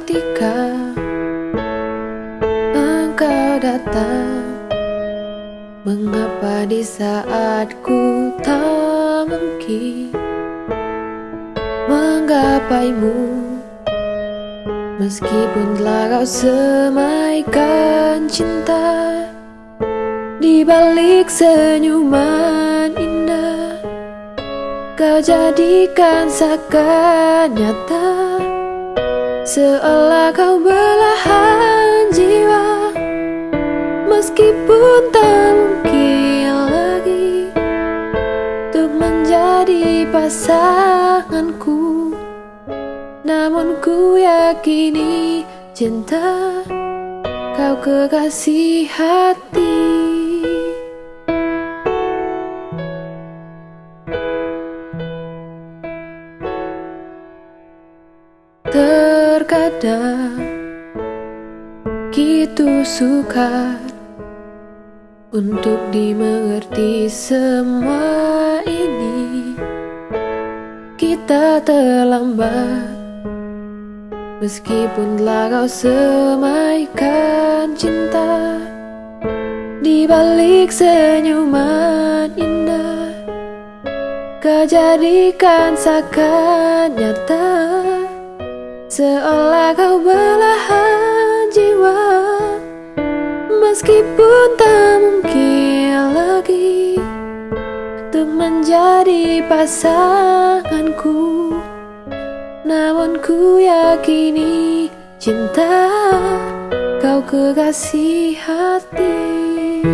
ketika engkau datang Mengapa di saat ku tak mungkin Menggapaimu? Meskipun telah kau semaikan cinta Di balik senyuman indah Kau jadikan seakan nyata. Seolah kau belahan jiwa Meskipun tak mungkin lagi Untuk menjadi pasanganku. Namun ku yakini cinta kau kekasih hati Terkadang gitu sukar untuk dimengerti semua ini. Kita terlambat Meskipun telah kau semaikan cinta Di balik senyuman indah Kau jadikan seakan nyata Seolah kau belahan jiwa Meskipun tak mungkin lagi Untuk menjadi pasanganku. Namun ku yakini cinta kau kekasih hati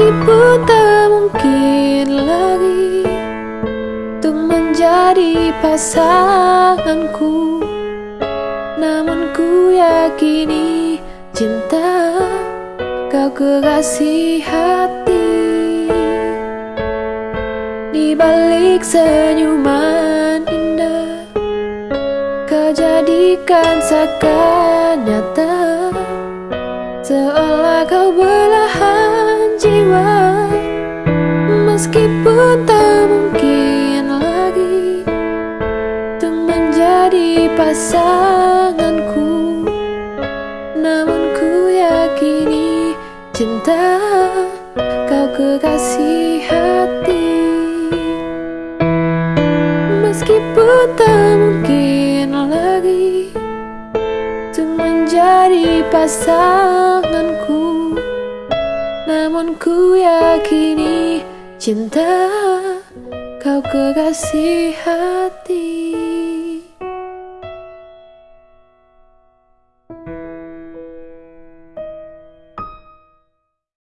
Meskipun tak mungkin lagi Untuk menjadi pasanganku. Namun ku yakini cinta Kau kekasih hati. Di balik senyuman indah Kau jadikan seakan nyata Seolah kau belahan Meskipun tak mungkin lagi Untuk menjadi pasanganku Namun ku yakini cinta kau kekasih hati. Meskipun tak mungkin lagi Untuk menjadi pasanganku namun ku yakini cinta kau kekasih hati